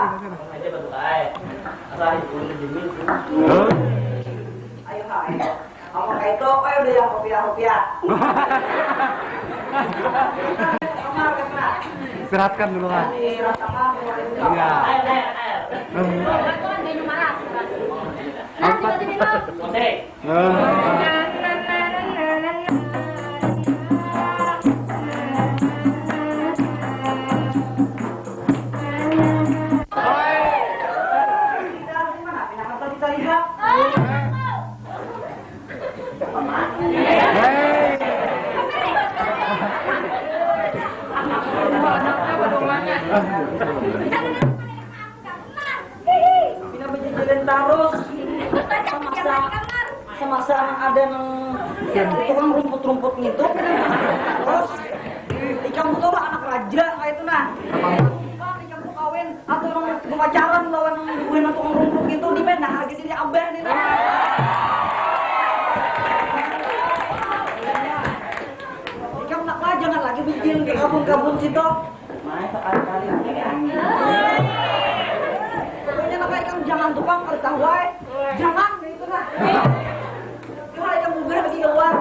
Ayo ayo. Kamu kayak itu, ayo udah yang rupiah rupiah. Kamar kena. Istirahatkan dulu kan. Iya. Terus. Semasa semasa ada rumput-rumput gitu. Terus ikan betul lah anak raja kayak itu nah. Kan ikan tuh kawin atau orang pemacaran lawan ibuin tukang rumput gitu di mana harga diri abah nih. Ikan nak lah jangan lagi bikin ke kabun-kabun situ. Main sekali-kali Pokoknya nak ikan jangan tukang kalau tahu wae. Jangan gitu nah. Cuma ikan bubur lagi keluar.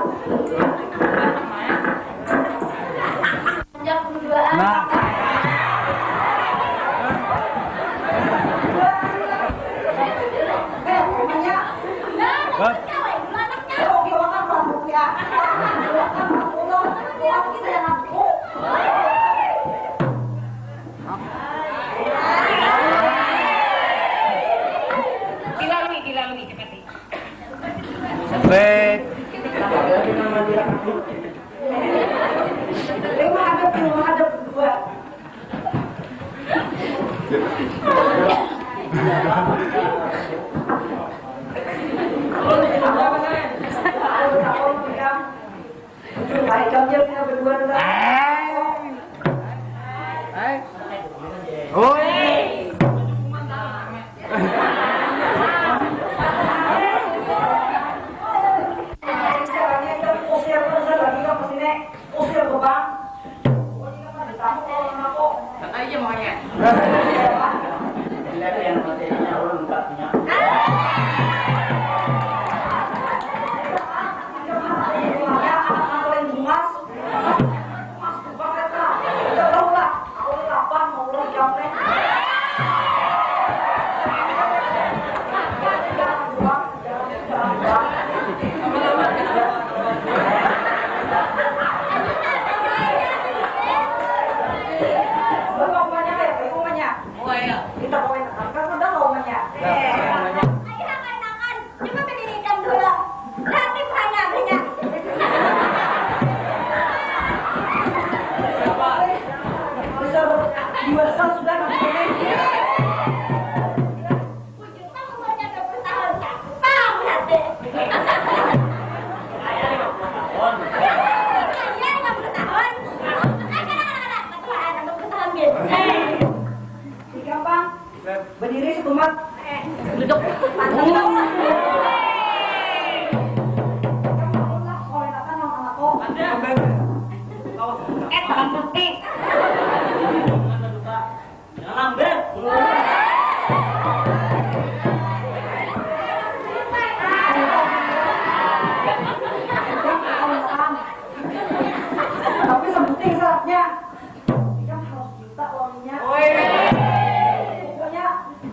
구독 감사합니다.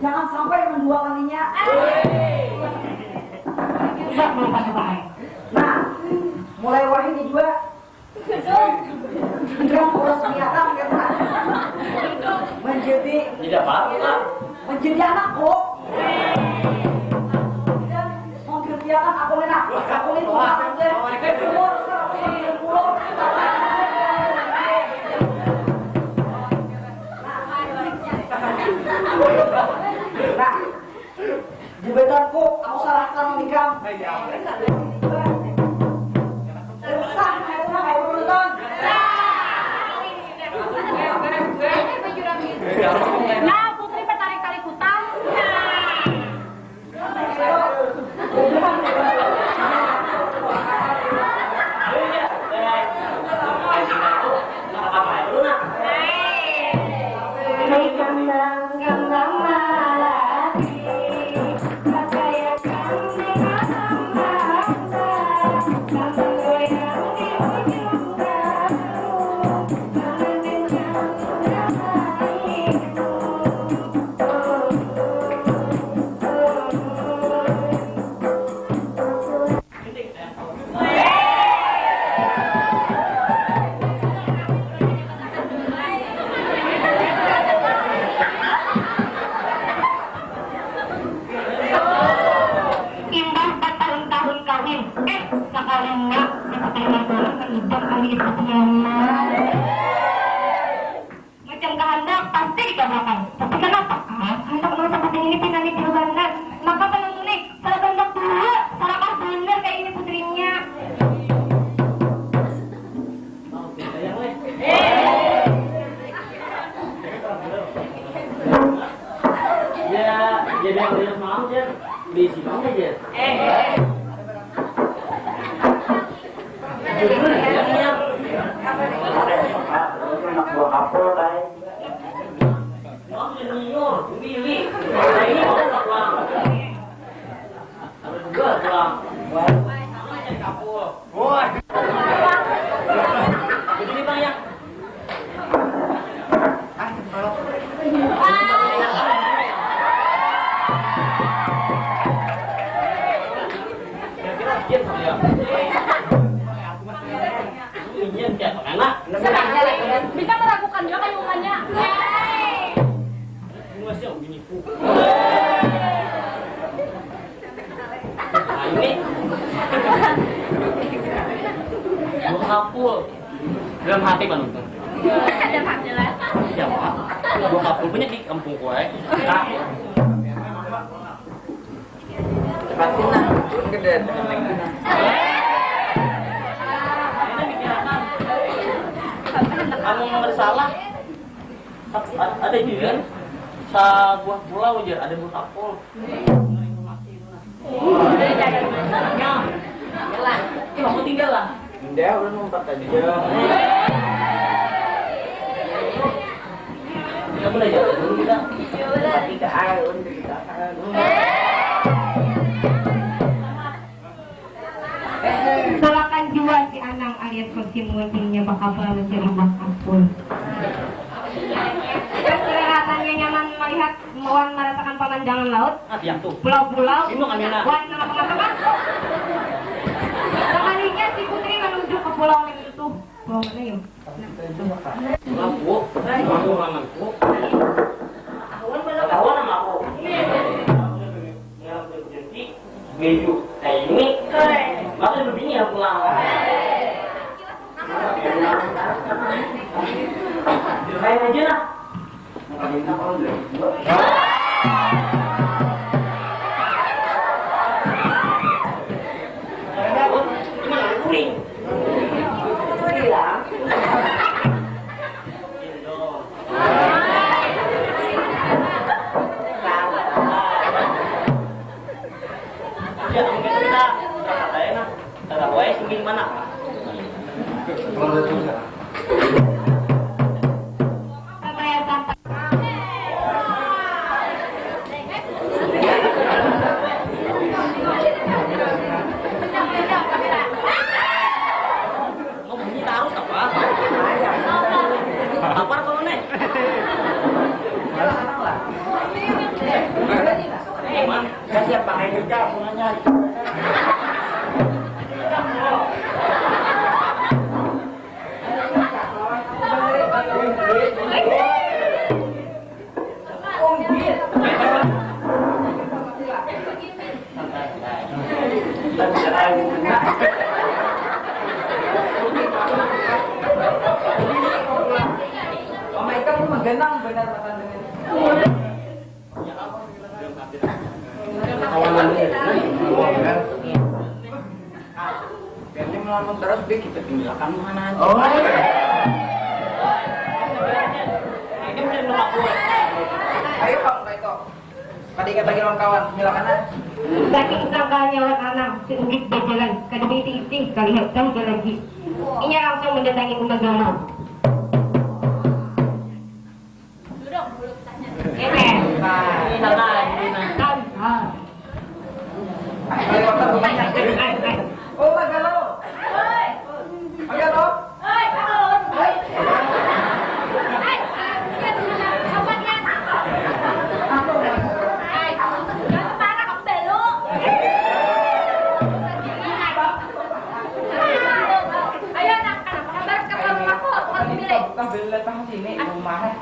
Jangan sampai mendua kalinya. Nah, mulai wahid ini juga. Yang urus kelihatan kita. Menjadi Tidak apa-apa. menjadi anak kok. Dan mau kelihatan aku enak. Aku ini jabatanku aku serahkan nikah. Begini bang ya. Kira-kira ya. Yang kayak bisa meragukan juga kayak mukanya. Ini masih begini ini. Buah kapul. Dalam hati penonton. Ada hak jelas. Siapa? Buah kapul punya di kampung gue. Nah, ini bicarakan. Kamu bersalah. Ada juga sa buah pulau aja, ada buah kapul. Kamu tinggal lah. Dia udah numpat aja. Kita boleh jalan dulu kita. Tolakan jiwa si Anang alias Kosim Wajingnya bakal mencari bakapul. Dan Wan merasakan pemandangan laut, Ah, pulau-pulau, teman-teman. Sekalinya si Putri menuju ke pulau yang itu. Pulau mana yuk? Lampu. Lampu lampu. Kawan sama aku. Kayak ini. Maka begini ya pulang. Kayak aja lah. Cuma kuring. Ya, mungkin kita berangkat aja Menggenang benar makan dengan. Melamun terus dia kita tinggalkan mana aja. Oh. ini mesti nolak gue. Ayo Pak, Pak Ito. Tadi kata kawan silakan aja. Saking sangkanya orang anak si Ugit berjalan demi tingting kali tahu lagi. Ia langsung mendatangi Umbagama. tambah letak di sini rumah.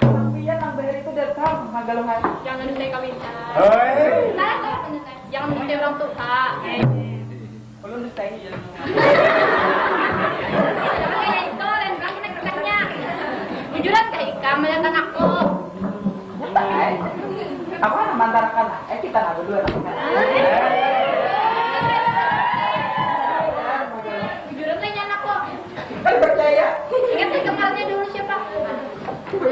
Tapi ya tambah itu datang kamu magalungan. Jangan nanti kami. Hei. Jangan nanti orang ah Belum nanti ya. Jujuran ke Ika melihat aku. Apa mantan kan? Eh kita nggak berdua.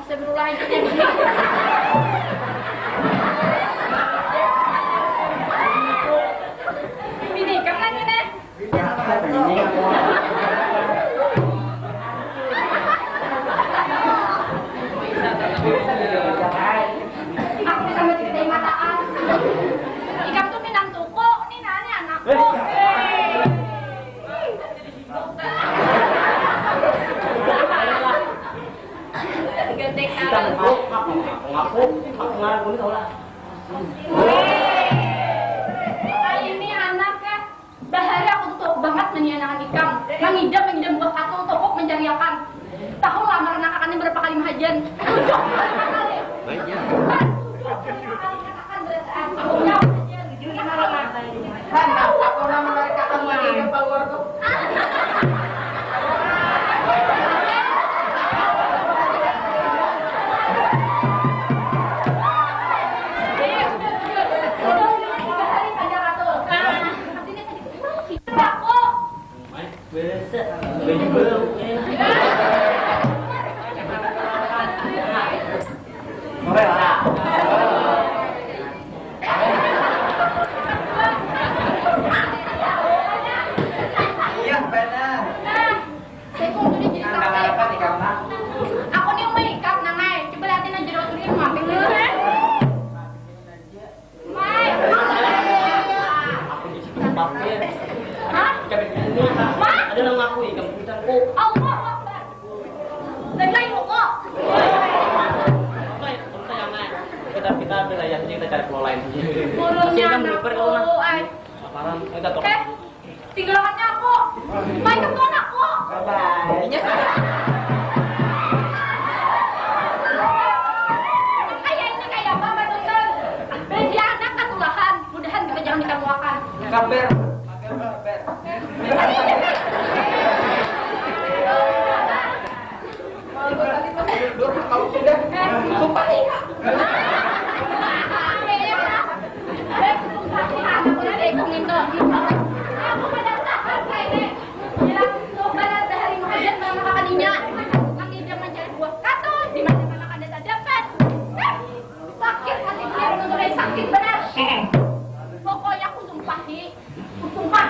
Astagfirullahaladzim. Where's that? When you. cari pulau lain Burungnya anakku Apaan? Kita tolong Eh, tinggal anaknya aku. Main ke aku. Bye-bye. Kan jangan ditemuakan. Kabar. Kalau sudah, sumpah. Eh, iya.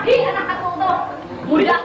lagi ang nakatutok. Mula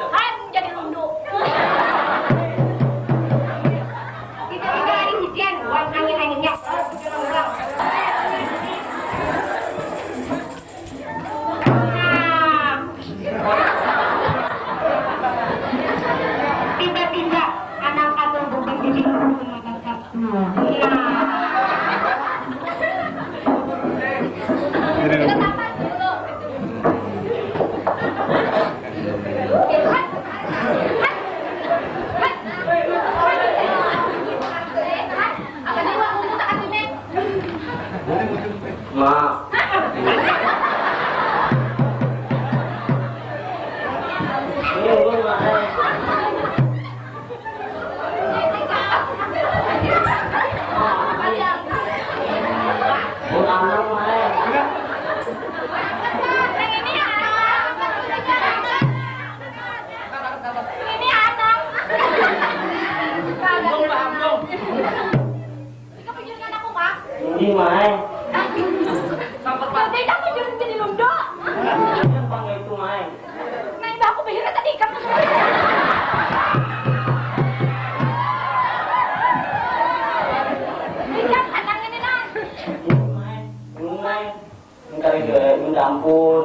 ampun.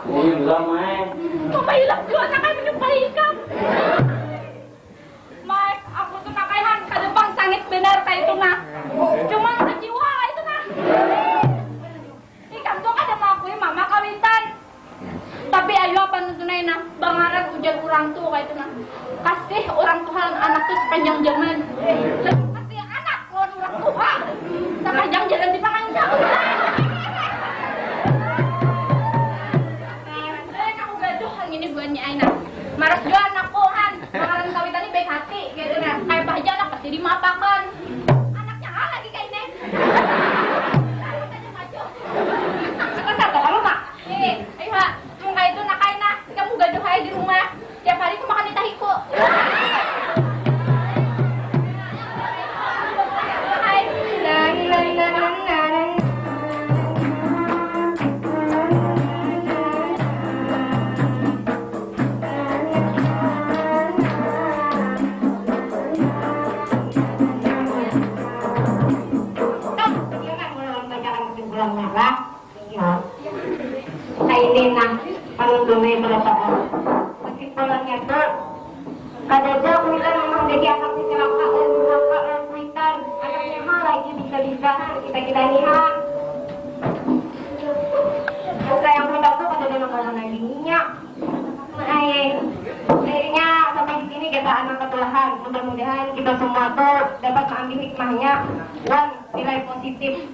Hilang hmm. main. Mapailang doon, nakay mo yung pahikan. Mike, ako to nakayhan, kadubang sangit benar tayo ito na. Cuman sa itu ito ikan tuh ada kada mga kuya, mama kawitan. Tapi ayo apa tunay na bangarag ujan orang tua kayak itu na. Kasih orang Tuhan anak tuh sepanjang zaman. Kasih anak lo orang Tuhan sepanjang jalan di panjang. Ini buatnya Aina Maras jual anak kohan Mangaran kawitan ini baik hati gitu nah Kayak bahagia anak pasti dimapakan. Anaknya hal lagi kayak ini. Sebentar tuh kamu mak Eh, ayo mak Muka itu nak Aina Kamu gaduh aja di rumah. Tiap hari aku makan di tahiku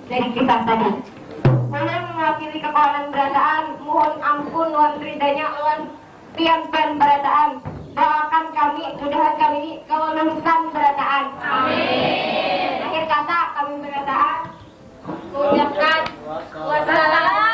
dari kisah tadi. Saya mewakili kekuatan berataan, mohon ampun wan ridanya wan pian pen berataan. Doakan kami, mudahan kami ini kawalunkan berataan. Amin. Akhir kata kami berataan. Mengucapkan Wassalamualaikum